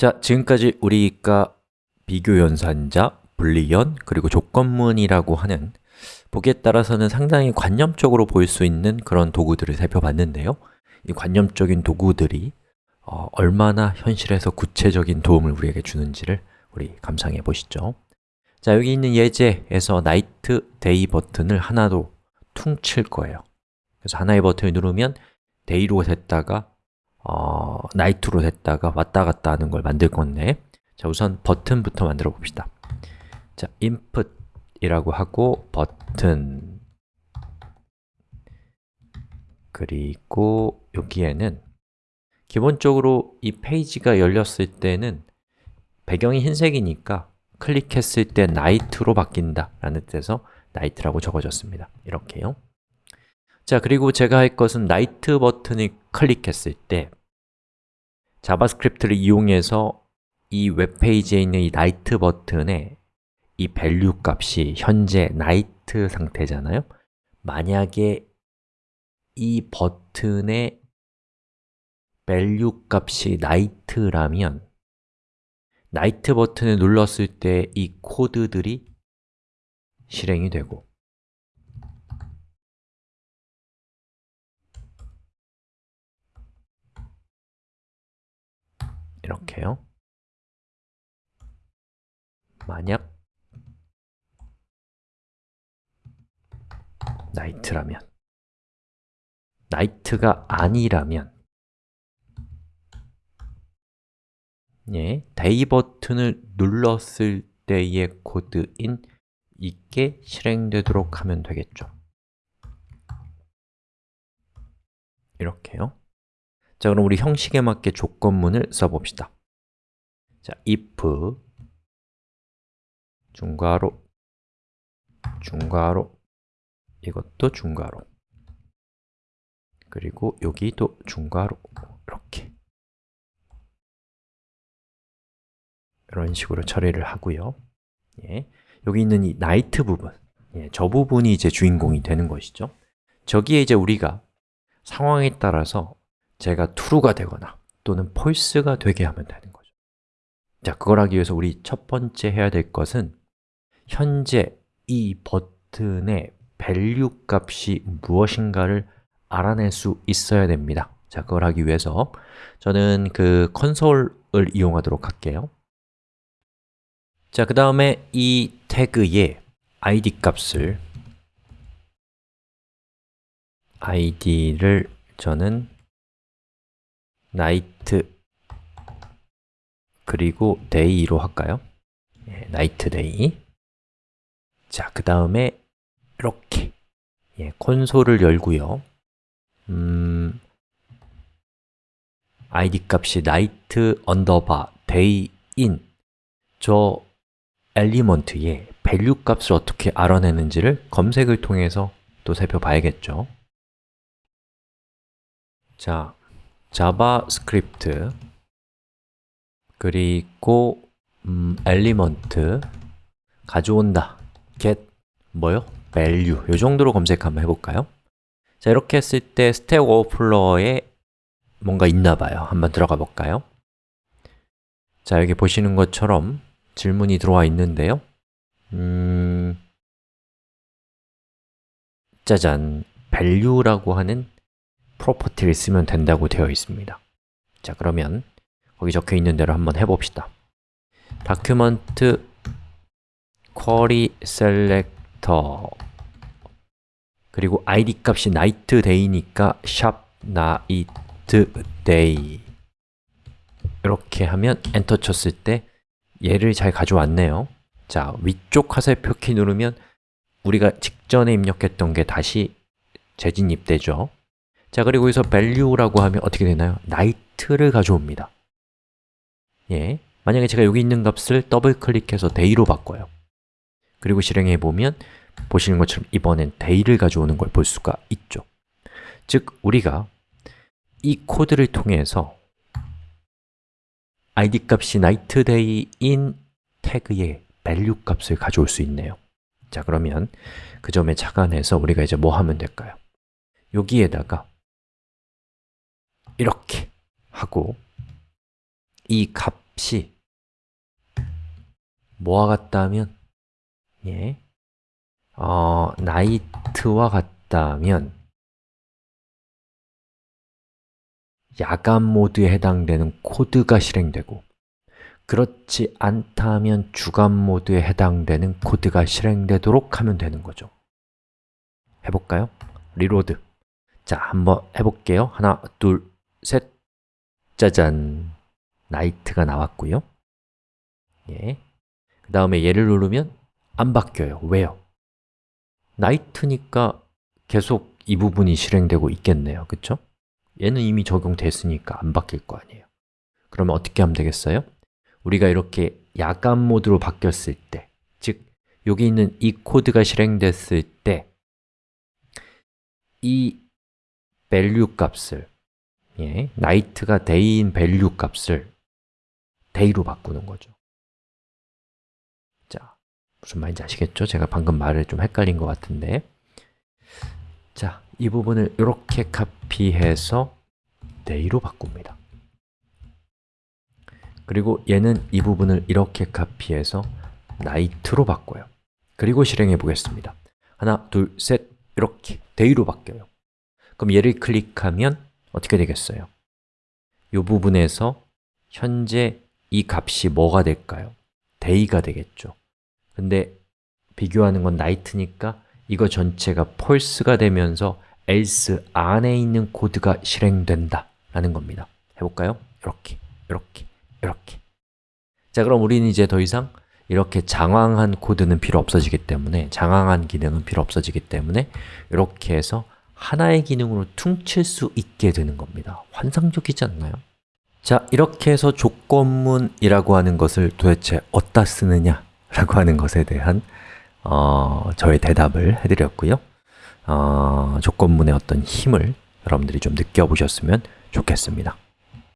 자, 지금까지 우리가 비교연산자, 분리연, 그리고 조건문이라고 하는 보기에 따라서는 상당히 관념적으로 보일 수 있는 그런 도구들을 살펴봤는데요. 이 관념적인 도구들이 어, 얼마나 현실에서 구체적인 도움을 우리에게 주는지를 우리 감상해 보시죠. 자, 여기 있는 예제에서 night, day 버튼을 하나도 퉁칠 거예요. 그래서 하나의 버튼을 누르면 day로 됐다가 어, night로 됐다가 왔다 갔다 하는 걸 만들 건데 자, 우선 버튼부터 만들어 봅시다. 자, input이라고 하고 버튼. 그리고 여기에는 기본적으로 이 페이지가 열렸을 때는 배경이 흰색이니까 클릭했을 때 night로 바뀐다 라는 뜻에서 night라고 적어졌습니다. 이렇게요 자, 그리고 제가 할 것은 night 버튼을 클릭했을 때 JavaScript를 이용해서 이 웹페이지에 있는 이 night 버튼에 이 value 값이 현재 night 상태잖아요. 만약에 이 버튼의 value 값이 night라면 나이트 버튼을 눌렀을 때 이 코드들이 실행이 되고 이렇게요. 만약 나이트라면 나이트가 아니라면 예, day 버튼을 눌렀을 때의 코드인 이게 실행되도록 하면 되겠죠. 이렇게요 자, 그럼 우리 형식에 맞게 조건문을 써봅시다. 자, if 중괄호 중괄호 이것도 중괄호. 그리고 여기도 중괄호. 이렇게. 이런 식으로 처리를 하고요. 예. 여기 있는 이 나이트 부분. 예, 저 부분이 이제 주인공이 되는 것이죠. 저기에 이제 우리가 상황에 따라서 제가 true가 되거나 또는 false가 되게 하면 되는 거죠. 자, 그걸 하기 위해서 우리 첫 번째 해야 될 것은 현재 이 버튼의 value 값이 무엇인가를 알아낼 수 있어야 됩니다. 자, 그걸 하기 위해서 저는 그 콘솔을 이용하도록 할게요. 자, 그 다음에 이 태그에 id 값을 id를 저는 night 그리고 day로 할까요? 예, night day 자, 그 다음에 이렇게. 예, 콘솔을 열고요. 음, id 값이 night 언더바 day in 저 엘리먼트의 value 값을 어떻게 알아내는지를 검색을 통해서 또 살펴봐야겠죠. 자, JavaScript 그리고 음, element 가져온다 get 뭐요? value 이 정도로 검색 한번 해볼까요? 자, 이렇게 했을 때 Stack Overflow에 뭔가 있나 봐요. 한번 들어가 볼까요? 자, 여기 보시는 것처럼 질문이 들어와 있는데요. 음... 짜잔, value라고 하는 property를 쓰면 된다고 되어 있습니다. 자, 그러면 거기 적혀 있는 대로 한번 해봅시다. document query selector 그리고 id 값이 night day니까 샵 night day 이렇게 하면 엔터 쳤을 때 얘를 잘 가져왔네요. 자, 위쪽 화살표 키 누르면 우리가 직전에 입력했던 게 다시 재진입되죠 자, 그리고 여기서 value라고 하면 어떻게 되나요? night를 가져옵니다. 예, 만약에 제가 여기 있는 값을 더블 클릭해서 day로 바꿔요. 그리고 실행해 보면 보시는 것처럼 이번엔 day를 가져오는 걸 볼 수가 있죠. 즉, 우리가 이 코드를 통해서 id 값이 nightday인 태그의 value 값을 가져올 수 있네요. 자, 그러면 그 점에 착안해서 우리가 이제 뭐 하면 될까요? 여기에다가 이렇게 하고 이 값이 뭐와 같다면? 예, 어, night와 같다면 야간 모드에 해당되는 코드가 실행되고 그렇지 않다면 주간 모드에 해당되는 코드가 실행되도록 하면 되는 거죠. 해볼까요? reload. 자, 한번 해볼게요. 하나, 둘, 셋 짜잔 night가 나왔고요 예. 그 다음에 얘를 누르면 안 바뀌어요 왜요? night니까 계속 이 부분이 실행되고 있겠네요 그쵸? 얘는 이미 적용됐으니까 안 바뀔 거 아니에요 그러면 어떻게 하면 되겠어요? 우리가 이렇게 야간 모드로 바뀌었을 때 즉, 여기 있는 이 코드가 실행됐을 때 이 value 값을 예, night가 day인 value 값을 day로 바꾸는 거죠. 자, 무슨 말인지 아시겠죠? 제가 방금 말을 좀 헷갈린 것 같은데. 자, 이 부분을 이렇게 카피해서 day로 바꿉니다. 그리고 얘는 이 부분을 이렇게 카피해서 night로 바꿔요. 그리고 실행해 보겠습니다. 하나, 둘, 셋, 이렇게 day로 바뀌어요. 그럼 얘를 클릭하면 어떻게 되겠어요? 이 부분에서 현재 이 값이 뭐가 될까요? day가 되겠죠 근데 비교하는 건 night니까 이거 전체가 false가 되면서 else 안에 있는 코드가 실행된다 라는 겁니다 해볼까요? 이렇게, 이렇게, 이렇게 자 그럼 우리는 이제 더 이상 이렇게 장황한 코드는 필요 없어지기 때문에 장황한 기능은 필요 없어지기 때문에 이렇게 해서 하나의 기능으로 퉁칠 수 있게 되는 겁니다. 환상적이지 않나요? 자, 이렇게 해서 조건문이라고 하는 것을 도대체 어디다 쓰느냐 라고 하는 것에 대한 어, 저의 대답을 해드렸고요. 어, 조건문의 어떤 힘을 여러분들이 좀 느껴보셨으면 좋겠습니다